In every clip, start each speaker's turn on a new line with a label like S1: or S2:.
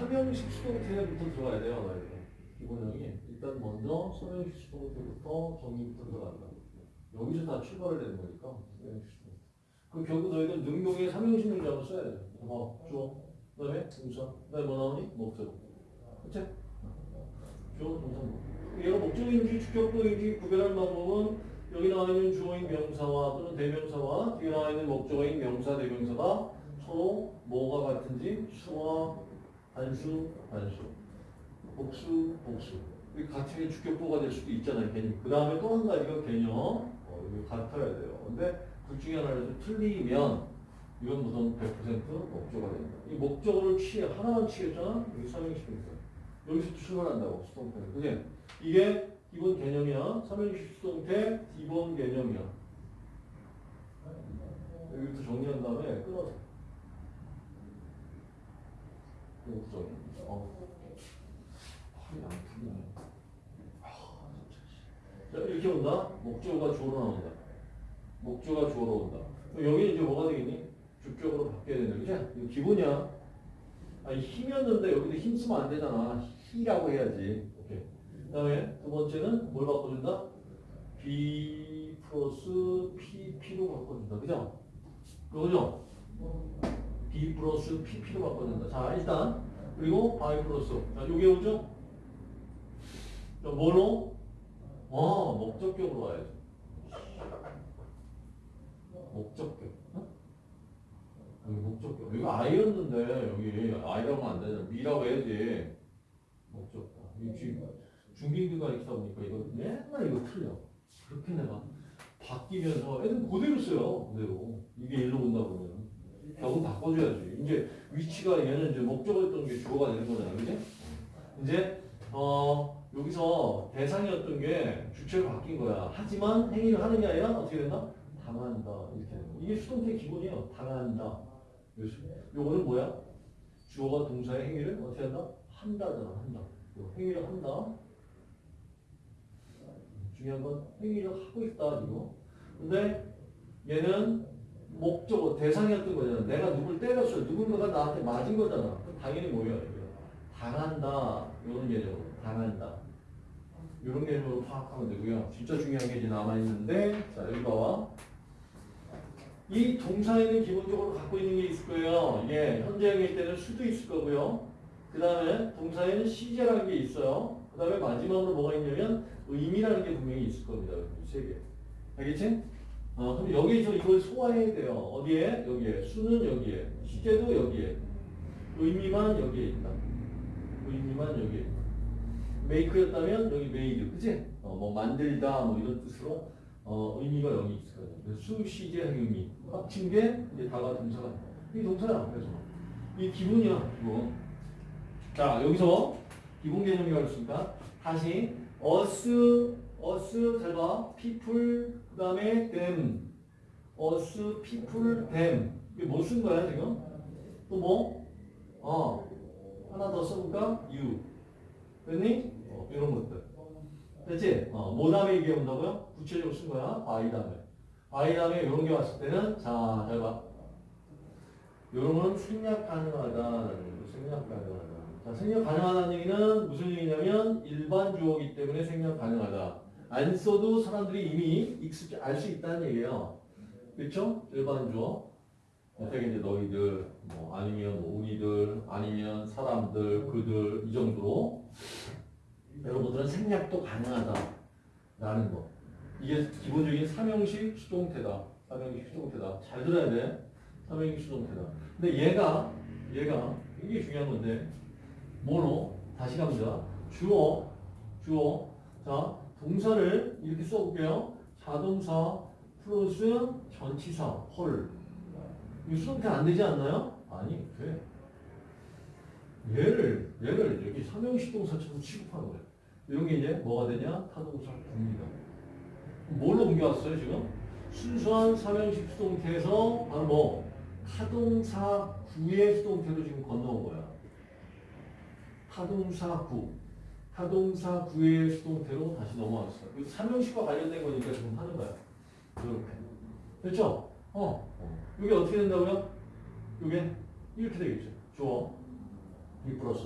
S1: 삼형식 수동태부터 들어가야 돼요. 이거. 기본형이 일단 먼저 삼형식 수동태부터 정리부터 들어간다. 여기서 다 출발을 되는 거니까. 그 결국 너희들 능동의 삼형식 문장을 써야 돼. 뭐 주어, 그 다음에 동사, 그 다음에 뭐 나오니 목적. 그치? 주어, 동사, 목. 얘가 목적인지 주격도인지 구별할 방법은 여기 나와 있는 주어인 명사와 또는 대명사와 뒤에 나와 있는 목적어인 명사, 대명사가 서로 뭐가 같은지 수와 단수, 단수, 복수, 복수. 이 같은 게 주격보가 될 수도 있잖아요, 개념. 그 다음에 또 한 가지가 개념. 어, 이거 같아야 돼요. 근데 둘 중에 하나라도 틀리면 이건 무슨 100% 목적어가 됩니다. 이 목적어를 취해, 하나만 취했잖아? 여기 삼형식입니다. 여기서 출발한다고, 수동태. 그지? 이게 기본 개념이야. 삼형식 수동태 기본 개념이야. 여기부터 정리한 다음에 끊어서. 여기부터 정리. 어. 팔이 안 풀리네. 아. 자, 이렇게 온다. 목적어가 주어로 나온다. 목적어가 주어로 온다. 여기 이제 뭐가 되겠니? 주격으로 바뀌어야 된다. 그치? 이거 기본이야. 아니, 힘이었는데 여기도 힘 쓰면 안 되잖아. 히라고 해야지. 오케이. 그 다음에 두 번째는 뭘 바꿔준다? be plus PP로 바꿔준다. 그죠? 그거죠? be plus PP로 바꿔준다. 자, 일단. 그리고 by plus. 자, 요게 오죠? 자, 뭐로? 어, 목적격으로 와야죠. 목적격. 어? 여기 목적격. 여기 I였는데, 여기 하면 안 되잖아. me라고 해야지. 목적격. 중딩들과 있다 보니까 이거 맨날 이거 틀려. 그렇게 내가 바뀌면서 애들 그대로 써요. 그대로. 이게 일로 온다 보면. 결국 바꿔줘야지. 이제 위치가 얘는 이제 목적어였던 게 주어가 되는 거잖아. 그지? 이제, 어, 여기서 대상이었던 게 주체로 바뀐 거야. 하지만 행위를 하는 게 아니라 어떻게 된다? 당한다. 이렇게 되는 거야. 이게 수동태 기본이에요. 당한다. 요거는 뭐야? 주어가 동사의 행위를 어떻게 한다? 한다잖아. 한다. 요 행위를 한다. 중요한 건 행위를 하고 있다. 이거. 근데 얘는 목적어 대상이었던 거잖아. 내가 누굴 때렸어. 누군가가 나한테 맞은 거잖아. 당연히? 이거. 당한다. 이런 개념으로. 당한다. 이런 개념으로 파악하면 되고요. 진짜 중요한 게 이제 남아있는데, 자, 여기 봐봐. 이 동사에는 기본적으로 갖고 있는 게 있을 거예요. 예, 현재형일 때는 수도 있을 거고요. 그 다음에 동사에는 시제라는 게 있어요. 그 다음에 마지막으로 뭐가 있냐면 의미라는 게 분명히 있을 겁니다. 세 개. 알겠지? 어, 그럼 여기서 이걸 소화해야 돼요. 어디에? 여기에. 수는 여기에. 시제도 여기에. 의미만 여기에 있다. 의미만 여기에 있다. make였다면 여기 made. 그치? 어, 뭐 만들다 뭐 이런 뜻으로 어, 의미가 여기 거예요. 수, 시제, 의미. 합친 게 이제 다가 동사가. 이 동사야. 그래서. 이 기본이야. 기본. 자, 여기서 기본 개념이라고 했으니까 다시 us, us 잘 봐. people 그 다음에 them. us, people, them. 이게 뭐 쓴 거야 지금? 또 뭐? 어. 하나 더 써볼까? you. 됐니? 어, 이런 것들. 됐지? 어, 뭐 다음에 이게 온다고요? 구체적으로 쓴 거야. by 다음에. by 다음에 이런 게 왔을 때는 자, 잘 봐. 이런 건 생략 가능하다라는 거. 생략 가능하다. 자, 생략 가능하다는 얘기는 무슨 얘기냐면 일반 주어기 때문에 생략 가능하다. 안 써도 사람들이 이미 익숙히 알수 있다는 얘기예요. 그렇죠? 일반 주어. 어떻게 이제 너희들, 뭐 아니면 우리들, 아니면 사람들, 그들 이 정도로 여러분들은 생략도 가능하다라는 거. 이게 기본적인 삼형식 수동태다. 삼형식 수동태다. 잘 들어야 돼. 삼형식 수동태다. 근데 얘가 얘가 이게 중요한 건데 뭐로 다시 갑니다. 주어 주어 자 동사를 이렇게 써볼게요. 자동사 플러스 전치사 헐. 이 수동태 안 되지 않나요? 아니 돼. 얘를 얘를 여기 삼형식 동사처럼 취급하는 거예요. 이런 게 이제 뭐가 되냐? 타동사 구입니다. 뭘로 옮겨왔어요 지금? 순수한 삼형식 수동태에서 바로 뭐 타동사 구의 수동태로 지금 건너온 거야. 타동사 구. 타동사 구의 수동태로 다시 넘어왔어. 이 삼형식과 관련된 거니까 지금 하는 거야. 이렇게. 됐죠? 어. 이게 어떻게 된다고요? 이게 이렇게 되겠죠. 주어. B 플러스.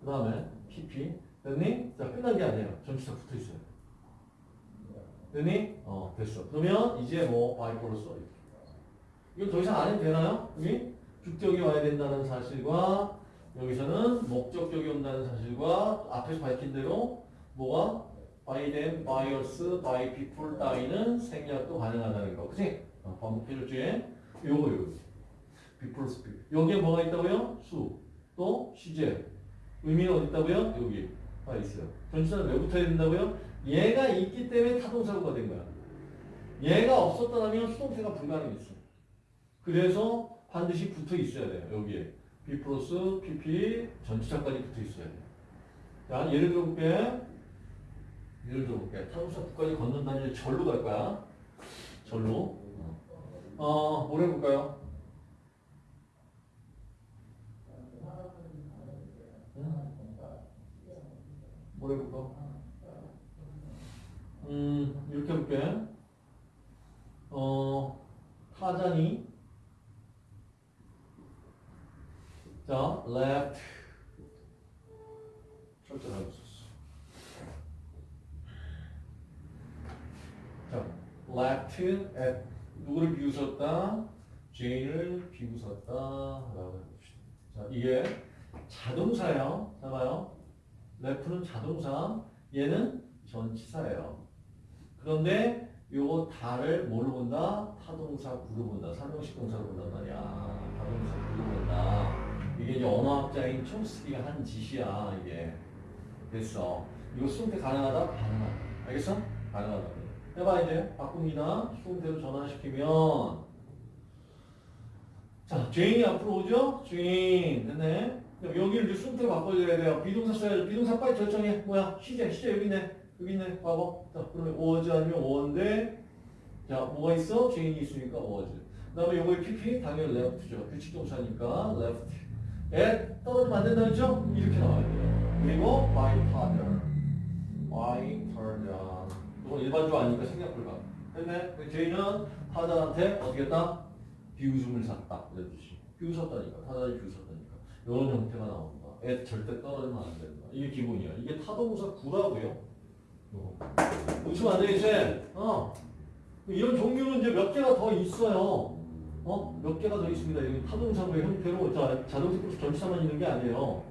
S1: 그 다음에 PP. 됐니? 자, 끝난 게 아니에요. 전치사 붙어 있어요. 됐니? 어, 됐어. 그러면 이제 뭐 by 플러스 이렇게. 이거 더 이상 안 해도 되나요? 여기 주격이 와야 된다는 사실과 여기서는 목적격이 온다는 사실과 앞에서 밝힌 대로 뭐가 by them, by us, by people 따위는 생략도 가능하다는 거. 그치? 어, 반복해줬지? 요거 요거. 플러스 B. 여기에 뭐가 있다고요? 수. 또 시제. 의미는 어디 있다고요? 여기. 가 있어요. 전치사는 왜 붙어야 된다고요? 얘가 있기 때문에 타동사고가 된 거야. 얘가 없었더라면 수동태가 불가능했어. 그래서 반드시 붙어 있어야 돼요. 여기에. B 플러스 PP 전치사까지 붙어 있어야 돼요. 자, 예를 들어 볼게. 예를 들어 볼게. 타동사 국까지 건넌다는 일 절로 갈 거야. 절로. 어, 뭘 해볼까요? 뭘 해볼까? 음, 이렇게 해볼게. 어, 타잔이 자, left 철저하게 썼어. 자, left at 누구를 비웃었다? 제인을 비웃었다. 라고 해봅시다. 자, 이게 자동사예요. 자, 봐요. left는 자동사, 얘는 전치사예요. 그런데 요거 다를 뭘로 본다? 타동사 구로 본다. 삼형식 동사로 본단 말이야. 타동사 구로 본다. 이게 이제 언어학자인 촘스키가 한 짓이야, 이게. 됐어. 이거 수동태 가능하다? 가능하다. 알겠어? 가능하다. 해봐, 이제. 바꿉니다. 수동태로 전환시키면. 자, 제인이 앞으로 오죠? 제인. 됐네. 여기를 이제 수동태로 바꿔줘야 돼요. be동사 써야죠. be동사 빨리 결정해. 뭐야? 시제, 시제 여기 있네. 여기 있네. 봐봐. 자, 그러면 was 아니면 were인데. 자, 뭐가 있어? 제인이 있으니까 was. 그 다음에 요거의 PP, 당연히 laughed죠. 규칙 동사니까 laughed. 에 떨어지면 안 된다 그랬죠? 이렇게 나와야 돼요. 그리고 by father. by father. 이건 일반주어 아니니까 생략 불가. 그 제인은 father한테 어떻게 했다? 비웃음을 샀다. 뜻이. 비웃었다니까. 타자이 비웃었다니까. 이런 형태가 나온다. 애 절대 떨어지면 안 된다. 이게 기본이야. 이게 타동사 구라고요. 웃으면 안 되겠지? 어. 이런 종류는 이제 몇 개가 더 있어요. 어? 몇 개가 더 있습니다. 여기 타동사의 형태로 자, 플러스 전치사만 있는 게 아니에요.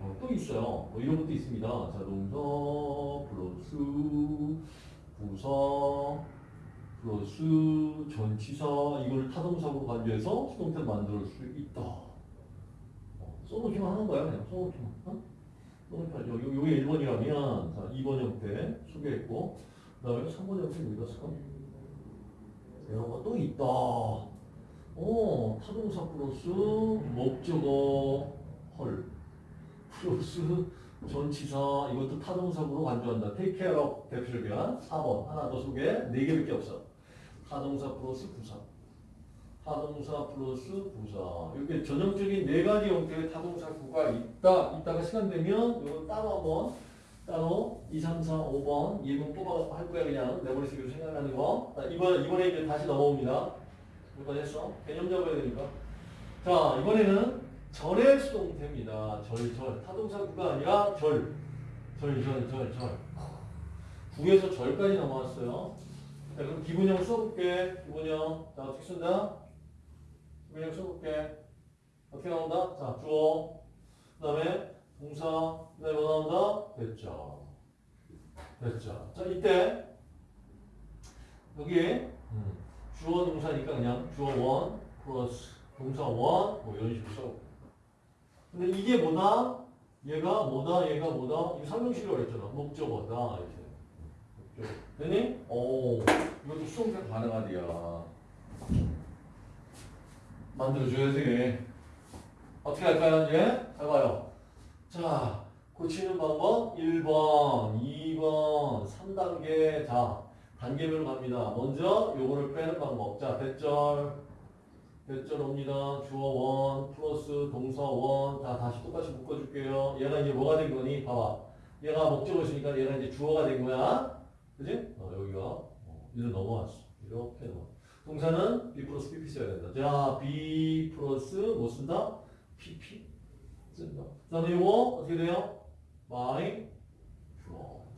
S1: 어, 또 있어요. 뭐 이런 것도 있습니다. 자동사 플러스 부사 플러스 전치사 이걸 타동사로 간주해서 수동태를 만들 수 있다. 어, 써놓기만 하는 거야. 그냥 써놓기만. 어? 써놓기만. 여기, 여기 1번이라면 자, 2번 형태 소개했고 그 다음에 3번 형태 어디다 쓸까? 이런 것도 있다. 어, 타동사 플러스 목적어 플러스 전치사 이것도 타동사구로 간주한다. care of 대표적이야. 4번 하나 더 소개 4개밖에 없어. 타동사 플러스 부사 타동사 플러스 부사 이렇게 전형적인 네 가지 형태의 타동사구가 있다. 이따가 시간 되면 이거 따로 한번 따로 2, 3, 4, 5번 1번 뽑아 할 거야 그냥 내 머릿속으로 생각나는 거. 자, 이번, 이번에 이제 다시 넘어옵니다. 몇번 했어? 개념 잡아야 되니까. 자, 이번에는 절의 수동태입니다. 절, 절. 타동사구가 아니라 절. 절, 절, 절, 절. 구에서 절까지 넘어왔어요. 자, 그럼 기분형 써볼게. 기분형. 자, 어떻게 쓴다? 기분형 써볼게. 어떻게 나온다? 자, 주어. 그 다음에 동사. 그 다음에 뭐 나온다? 됐죠. 됐죠. 자, 이때. 여기에. 음. 주어 동사니까 그냥 주어 원 플러스 동사 원뭐 이런 식으로 써. 근데 이게 뭐다? 얘가 뭐다? 얘가 뭐다? 이거 설명식이라고 했잖아. 목적어다 이렇게. 목적어. 되니? 오, 이것도 수동태 가능하디야. 만들어줘야지. 어떻게 할까요 이제? 잘 봐요. 자, 고치는 방법 1번, 2번, 3단계. 자, 단계별로 갑니다. 먼저 요거를 빼는 방법. 자, 대절. 대절 옵니다. 주어 원 플러스 동사 원. 자, 다시 똑같이 묶어줄게요. 얘가 이제 뭐가 된 거니? 봐봐. 얘가 목적어였으니까 얘가 이제 주어가 된 거야. 그지? 어, 여기가. 어, 이제 넘어왔어. 이렇게 넘어. 동사는 B 플러스 PP 써야 된다. 자, B 플러스 뭐 쓴다? PP. 쓴다. 그 다음에 이거 어떻게 돼요? 주어.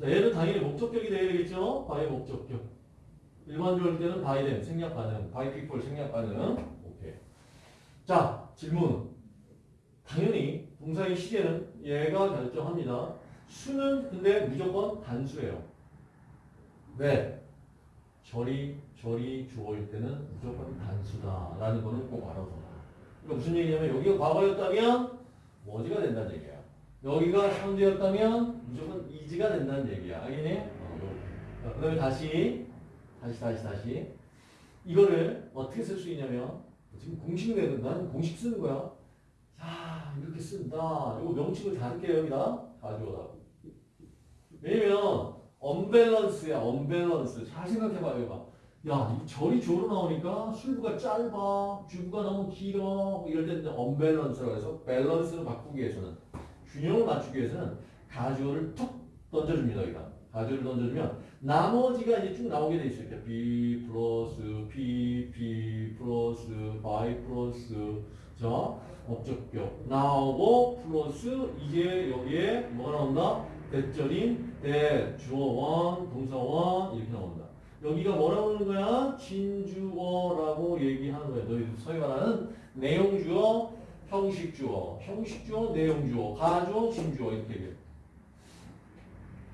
S1: 자, 얘는 당연히 목적격이 돼야 되겠죠? by 목적격. 일반적일 때는 them, 생략 가능. people, 생략 가능. 오케이. 자, 질문. 당연히 동사의 시제는 얘가 결정합니다. 수는 근데 무조건 단수예요. 왜? 절이, 절이 주어일 때는 무조건 단수다라는 거는 꼭 알아서. 그러니까 무슨 얘기냐면 여기가 과거였다면 뭐지가 된다는 얘기야. 여기가 현재였다면 무조건 이지가 된다는 얘기야. 알겠니? 어, 자, 그다음에 다시, 다시, 다시, 다시. 이거를 어떻게 쓸 수 있냐면 지금 공식 내는 난 공식 쓰는 거야. 자, 이렇게 쓴다. 이거 명칭을 다를게요, 여기다. 가져오라. 왜냐면, 언밸런스야, 언밸런스. 잘 생각해봐요, 이거. 야, 이 절이 주어로 나오니까 술부가 짧아, 주부가 너무 길어, 이럴 때는 언밸런스라고 해서 밸런스를 바꾸기 위해서는, 균형을 맞추기 위해서는 가주어를 툭 던져줍니다, 여기다. 가주어를 던져주면, 나머지가 이제 쭉 나오게 돼 있어요. 이렇게 be 플러스 p.p. 플러스 by 플러스, 자, 목적격 나오고 플러스 이제 여기에 뭐가 나온다? 대절인 대 주어원 동사원 이렇게 나온다. 여기가 뭐라고 하는 거야? 진주어라고 얘기하는 거야. 너희 소위 말하는 내용주어, 형식주어, 형식주어, 내용주어, 가주어, 진주어 이렇게 얘기해.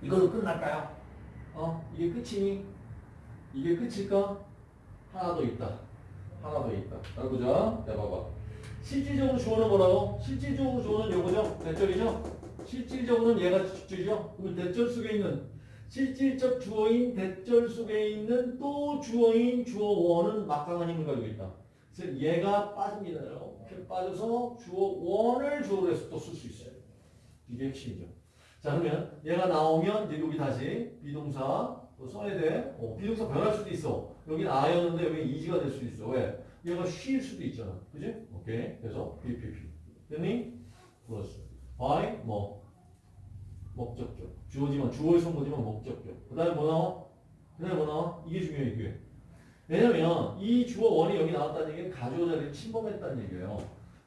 S1: 이걸로 끝날까요? 어? 이게 끝이니? 이게 끝일까? 하나 더 있다. 하나 더 있다. 잘 보자. 자, 봐봐. 실질적으로 주어는 뭐라고? 실질적으로 주어는 요거죠? 대절이죠? 실질적으로는 얘가 주죠? 그러면 대절 속에 있는 실질적 주어인 대절 속에 있는 또 주어인 주어원은 막강한 힘을 가지고 있다. 그래서 얘가 빠집니다. 이렇게 빠져서 주어 원을 주어로 해서 또 쓸 수 있어요. 이게 핵심이죠. 자 그러면 얘가 나오면 이제 여기 다시 비동사 또 써야 돼. 어, 비동사 변할 수도 있어. 여기는 아였는데 여기 이지가 될 수도 있어. 왜? 얘가 쉴 수도 있잖아. 그지? 오케이. 그래서 BPP. 됐니? 플러스. by 뭐 목적격. 주어지만 주어의 성모지만 목적격. 그 다음에 뭐 나와? 그 다음에 뭐 나와? 이게 중요해 이게. 왜냐면 이 주어 원이 여기 나왔다는 얘기는 가주어 자리를 침범했다는 얘기예요.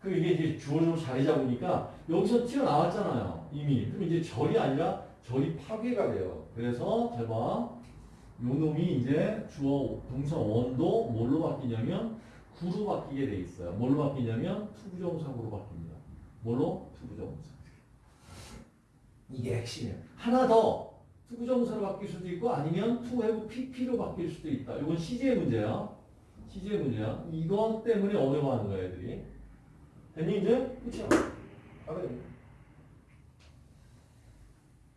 S1: 그럼 이게 이제 주어로 자리 잡으니까 여기서 튀어나왔잖아요. 이미. 그럼 이제 절이 아니라 절이 파괴가 돼요. 그래서 잘 봐. 요 놈이 이제 주어 동사 원도 뭘로 바뀌냐면 구로 바뀌게 돼 있어요. 뭘로 바뀌냐면 to부정사구로 바뀝니다. 뭘로? to부정사. 이게 핵심이에요. 하나 더 to부정사로 바뀔 수도 있고 아니면 have pp로 바뀔 수도 있다. 이건 시제의 문제야. 시제의 문제야. 이것 때문에 어려워하는 거야 애들이. 됐니 이제? 끝이야. 알아요.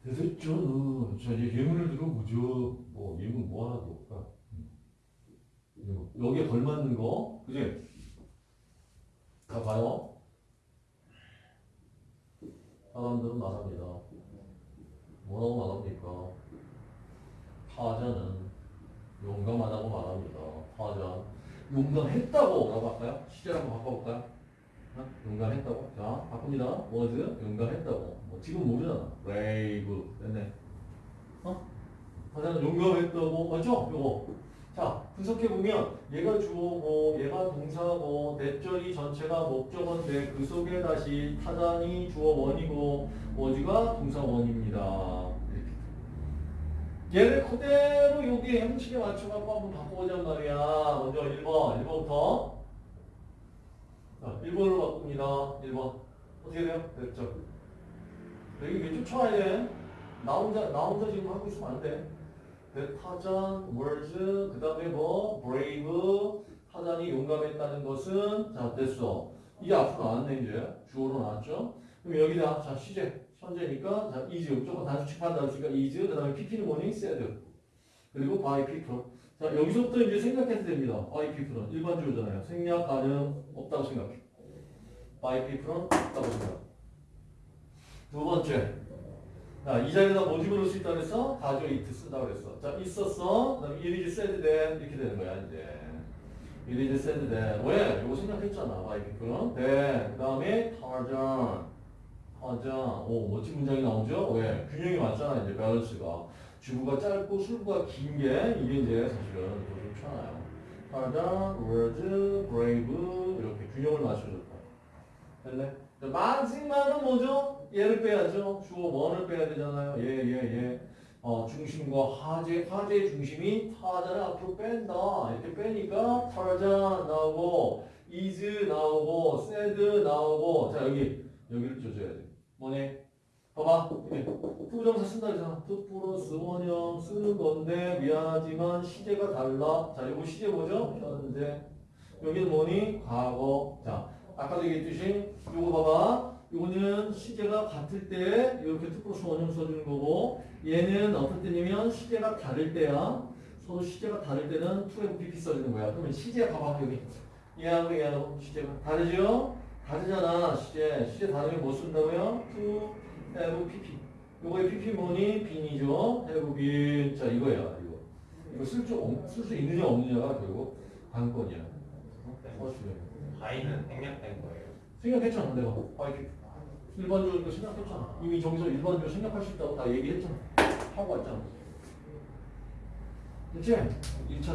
S1: 됐죠. 자 이제 예문을 들어보죠. 뭐 예문 뭐 하나 더 볼까? 음. 여기에 걸맞는 거, 그지? 다 봐요. 사람들은 말합니다. 뭐라고 말합니까? 타자는 용감하다고 말합니다. 타자. 용감했다고 라고 할까요? 시제를 한번 바꿔볼까요? 어? 용감했다고? 자, 바꿉니다. was 용감했다고. 뭐 지금 모르잖아. brave. 됐네. 어? 타자는 용감했다고. 맞죠? 요거. 자, 분석해보면 얘가 주어고 얘가 동사고 대절이 전체가 목적어인데 그 속에 다시 타단이 주어원이고 워즈가 동사원입니다. 얘를 그대로 여기 형식에 맞춰갖고 한번 바꿔보자 말이야. 먼저 1번, 1번부터. 자, 1번으로 바꿉니다. 1번. 어떻게 돼요? 됐죠? 여기 왼쪽 쳐야 돼. 나 혼자, 나 혼자 지금 하고 있으면 안 돼. 그 타잔, words, 그 다음에 뭐, brave, 타잔이 용감했다는 것은, 자, 됐어. 이게 앞으로 나왔네, 이제. 주어로 나왔죠? 그럼 여기다, 자, 시제, 현재니까, 자, is, 무조건 단수칙한다 했으니까 is, 그 다음에 pp는 뭐니? said. 그리고 by people. 자, 여기서부터 이제 생각해도 됩니다. by people은 일반 주어잖아요. 생략 가능 없다고 생각해. by people은 없다고 생각. 두 번째. 자, 이 자리에다 뭐 집어넣을 수 있다 그랬어? 가져 it 쓴다 그랬어. 자, 있었어. 그 다음에 it is said then 이렇게 되는 거야, 이제. it is said then. 왜? 이거 생각했잖아. by people. then. 그 다음에 타 전. 타전. 오, 멋진 문장이 나오죠? 왜? 균형이 맞잖아, 이제 밸런스가. 주부가 짧고 술부가 긴 게 이게 이제 사실은 더 좋잖아요. 타전, words, brave 이렇게 균형을 맞춰줬다. 됐네? 마지막은 뭐죠? 얘를 빼야죠. 주어 원을 빼야 되잖아요. 얘, 얘, 얘. 어, 중심과 하재, 하재의 중심이 타자를 앞으로 뺀다. 이렇게 빼니까 타자 나오고, is 나오고, said 나오고. 자, 여기, 여기를 줘줘야 돼. 뭐네? 봐봐. 이게 부정사 쓴다 그랬잖아. to 플러스 원형 쓰는 건데, 미안하지만 시제가 달라. 자, 이거 시제 뭐죠? 현재. 여기는 뭐니? 과거. 자, 아까도 얘기했듯이, 요거 봐봐. 요거는 시제가 같을 때 이렇게 to 플러스 원형 써주는 거고 얘는 어떤 때냐면 시제가 다를 때야 서로 시제가 다를 때는 2FPP 써주는 거야 그러면 시제 봐봐 여기 얘하고 얘하고 시제가 다르죠? 다르잖아 시제 시제 다르면 뭐 쓴다고요? 2FPP 요거의 PP 뭐니? 빈이죠 have been 자 이거야 이거 이거 쓸수 쓸수 있느냐 없느냐가 결국 관건이야 어, 중요해.
S2: 바이는 생략된 거예요.
S1: 생각했잖아 내가 아 이렇게 일반적으로 생각했잖아 이미 저기서 일반적으로 생각할 수 있다고 다 얘기했잖아 하고 왔잖아 됐지? 1차